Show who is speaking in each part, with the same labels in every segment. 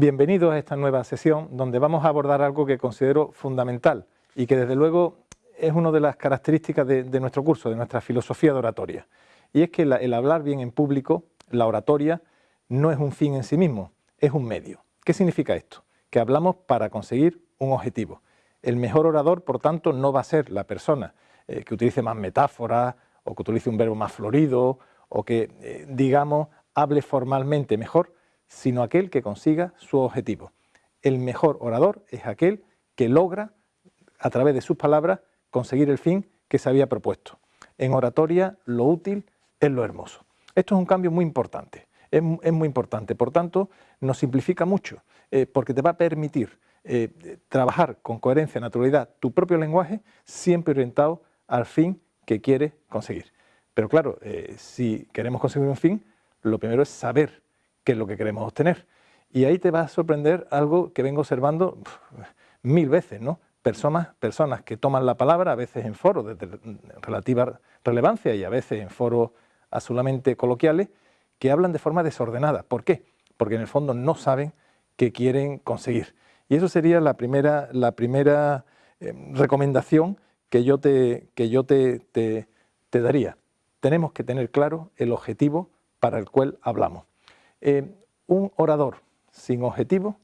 Speaker 1: Bienvenidos a esta nueva sesión donde vamos a abordar algo que considero fundamental y que desde luego es una de las características de, nuestro curso, de nuestra filosofía de oratoria. Y es que el hablar bien en público, la oratoria, no es un fin en sí mismo, es un medio. ¿Qué significa esto? Que hablamos para conseguir un objetivo. El mejor orador, por tanto, no va a ser la persona eh, que utilice más metáforas o que utilice un verbo más florido o que, eh, digamos, hable formalmente mejor, sino aquel que consiga su objetivo. El mejor orador es aquel que logra, a través de sus palabras, conseguir el fin que se había propuesto. En oratoria, lo útil es lo hermoso. Esto es un cambio muy importante, es, muy importante. Por tanto, nos simplifica mucho, eh, porque te va a permitir eh, trabajar con coherencia, naturalidad, tu propio lenguaje, siempre orientado al fin que quieres conseguir. Pero claro, eh, si queremos conseguir un fin, lo primero es saber qué es lo que queremos obtener. Y ahí te va a sorprender algo que vengo observando mil veces, ¿no? Personas, personas que toman la palabra, a veces en foros de relativa relevancia y a veces en foros absolutamente coloquiales, que hablan de forma desordenada. ¿Por qué? Porque en el fondo no saben qué quieren conseguir. Y eso sería la primera, la primera eh, recomendación que yo, te, que yo te, te, daría. Tenemos que tener claro el objetivo para el cual hablamos. Eh, un orador sin objetivo,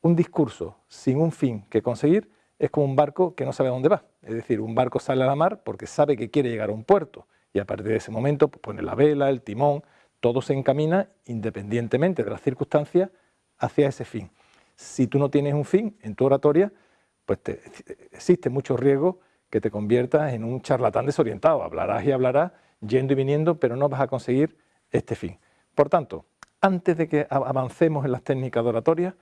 Speaker 1: un discurso sin un fin que conseguir, es como un barco que no sabe a dónde va. Es decir, un barco sale a la mar porque sabe que quiere llegar a un puerto y a partir de ese momento pues, pone la vela, el timón, todo se encamina independientemente de las circunstancias hacia ese fin. Si tú no tienes un fin en tu oratoria, pues existe mucho riesgo que te conviertas en un charlatán desorientado. Hablarás y hablarás yendo y viniendo, pero no vas a conseguir este fin. Por tanto, antes de que avancemos en las técnicas de oratoria,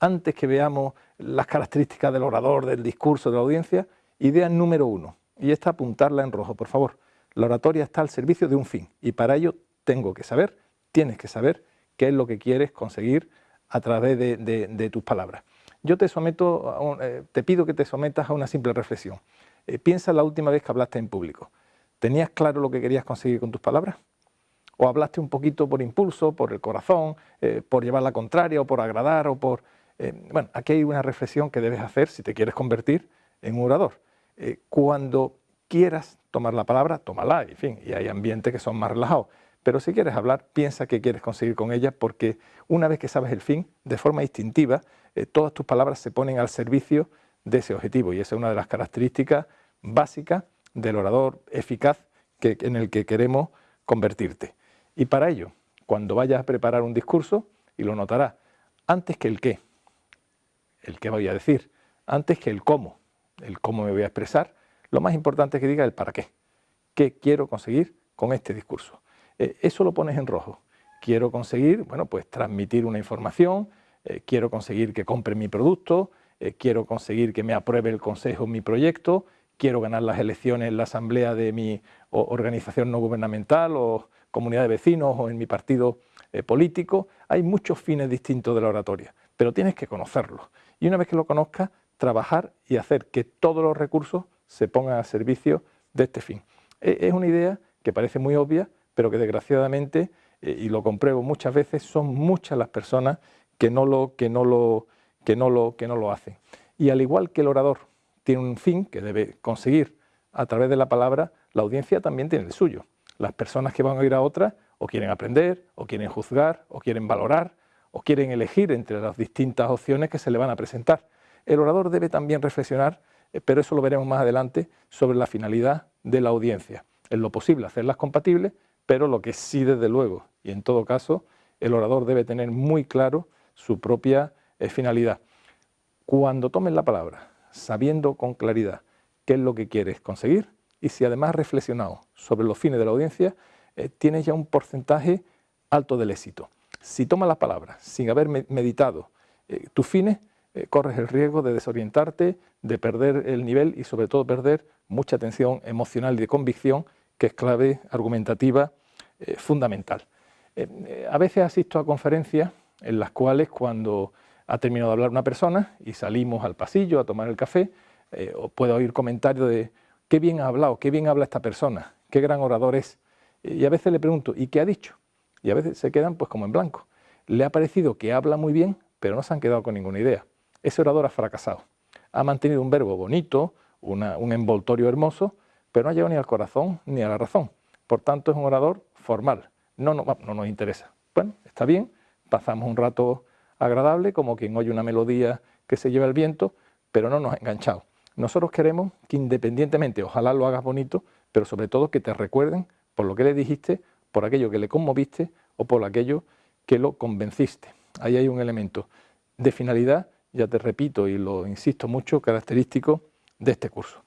Speaker 1: antes que veamos las características del orador, del discurso, de la audiencia, idea número uno, y esta apuntarla en rojo, por favor. La oratoria está al servicio de un fin, y para ello tengo que saber, tienes que saber qué es lo que quieres conseguir a través de, tus palabras. Yo te someto, eh, te pido que te sometas a una simple reflexión. Eh, piensa la última vez que hablaste en público. ¿Tenías claro lo que querías conseguir con tus palabras? ¿O hablaste un poquito por impulso, por el corazón, eh, por llevar la contraria o por agradar o por... bueno, aquí hay una reflexión que debes hacer si te quieres convertir en un orador. cuando quieras tomar la palabra, tómala, en fin, y hay ambientes que son más relajados. Pero si quieres hablar, piensa qué quieres conseguir con ella, porque una vez que sabes el fin, de forma instintiva, eh, todas tus palabras se ponen al servicio de ese objetivo. Y esa es una de las características básicas del orador eficaz que, en el que queremos convertirte. Y para ello, cuando vayas a preparar un discurso, y lo notarás, antes que el qué, el qué voy a decir, antes que el cómo, el cómo me voy a expresar, lo más importante es que diga el para qué. ¿Qué quiero conseguir con este discurso? Eh, eso lo pones en rojo. Quiero conseguir, bueno, pues transmitir una información, eh, quiero conseguir que compre mi producto, eh, quiero conseguir que me apruebe el consejo mi proyecto, quiero ganar las elecciones en la asamblea de mi organización no gubernamental o comunidad de vecinos o en mi partido político. Hay muchos fines distintos de la oratoria, pero tienes que conocerlos. Y una vez que lo conozcas, trabajar y hacer que todos los recursos se pongan a servicio de este fin. E, es una idea que parece muy obvia, pero que desgraciadamente, eh, y lo compruebo muchas veces, son muchas las personas que no lo, que no lo, que no lo, que no lo hacen. Y al igual que el orador tiene un fin que debe conseguir a través de la palabra, la audiencia también tiene el suyo. Las personas que van a oír a otras o quieren aprender, o quieren juzgar, o quieren valorar, o quieren elegir entre las distintas opciones que se le van a presentar. El orador debe también reflexionar, eh, pero eso lo veremos más adelante, sobre la finalidad de la audiencia. En lo posible hacerlas compatibles, pero lo que sí desde luego, y en todo caso, el orador debe tener muy claro su propia eh, finalidad. Cuando tomes la palabra, sabiendo con claridad qué es lo que quieres conseguir, y si además reflexionado sobre los fines de la audiencia, eh, tienes ya un porcentaje alto del éxito. Si tomas la palabra sin haber meditado eh, tus fines, corres el riesgo de desorientarte, de perder el nivel y sobre todo perder mucha atención emocional y de convicción que es clave argumentativa eh, fundamental. Eh, eh, a veces asisto a conferencias en las cuales cuando ha terminado de hablar una persona y salimos al pasillo a tomar el café, puedo oír comentarios de qué bien ha hablado, qué bien habla esta persona, qué gran orador es. Y a veces le pregunto, ¿y qué ha dicho? Y a veces se quedan pues como en blanco. Le ha parecido que habla muy bien, pero no se han quedado con ninguna idea. Ese orador ha fracasado. Ha mantenido un verbo bonito, un envoltorio hermoso, pero no ha llegado ni al corazón ni a la razón. Por tanto, es un orador formal. No, no, no nos interesa. Bueno, está bien, pasamos un rato agradable, como quien oye una melodía que se lleva el viento, pero no nos ha enganchado. Nosotros queremos que independientemente, ojalá lo hagas bonito, pero sobre todo que te recuerden por lo que le dijiste, por aquello que le conmoviste o por aquello que lo convenciste. Ahí hay un elemento de finalidad, ya te repito y lo insisto mucho, característico de este curso.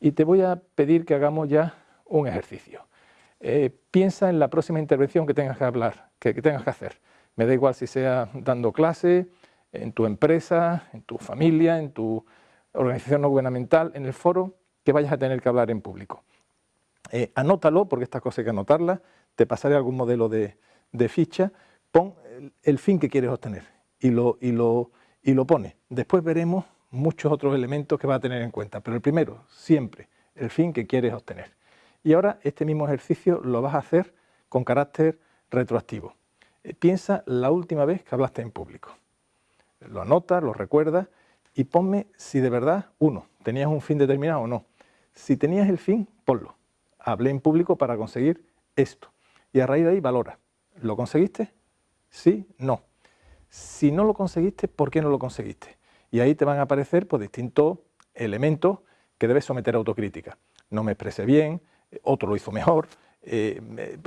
Speaker 1: Y te voy a pedir que hagamos ya un ejercicio. Eh, piensa en la próxima intervención que tengas que hablar, que, que tengas que hacer. Me da igual si sea dando clase, en tu empresa, en tu familia, en tu organización no gubernamental, en el foro que vayas a tener que hablar en público. Eh, anótalo, porque esta cosa hay que anotarla, te pasaré algún modelo de, ficha, pon el, fin que quieres obtener y lo, y, y lo pone. Después veremos muchos otros elementos que vas a tener en cuenta, pero el primero, siempre, el fin que quieres obtener. Y ahora este mismo ejercicio lo vas a hacer con carácter retroactivo. Eh, piensa la última vez que hablaste en público. Lo anotas, lo recuerdas y ponme si de verdad, uno, tenías un fin determinado o no. Si tenías el fin, ponlo. Hablé en público para conseguir esto. Y a raíz de ahí valora. ¿Lo conseguiste? Sí, no. Si no lo conseguiste, ¿por qué no lo conseguiste? Y ahí te van a aparecer pues, distintos elementos que debes someter a autocrítica. No me expresé bien, otro lo hizo mejor, eh,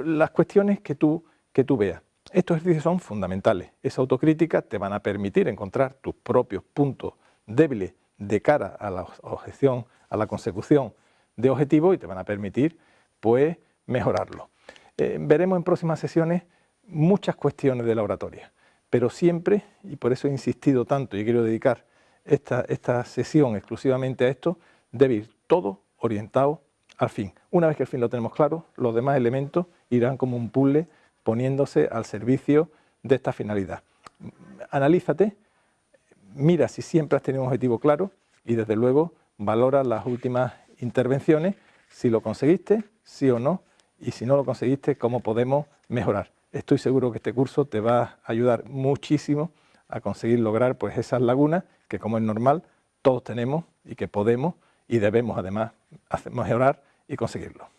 Speaker 1: las cuestiones que tú, que tú veas. Estos ejercicios son fundamentales. Esa autocrítica te van a permitir encontrar tus propios puntos débiles de cara a la objeción, a la consecución de objetivos y te van a permitir pues mejorarlo. Eh, veremos en próximas sesiones muchas cuestiones de la oratoria, pero siempre, y por eso he insistido tanto y quiero dedicar esta, esta sesión exclusivamente a esto, debe ir todo orientado al fin. Una vez que el fin lo tenemos claro, los demás elementos irán como un puzzle poniéndose al servicio de esta finalidad. Analízate, mira si siempre has tenido un objetivo claro y desde luego valora las últimas intervenciones, si lo conseguiste, sí o no, y si no lo conseguiste, cómo podemos mejorar. Estoy seguro que este curso te va a ayudar muchísimo a conseguir lograr pues, esas lagunas que como es normal todos tenemos y que podemos y debemos además mejorar y conseguirlo.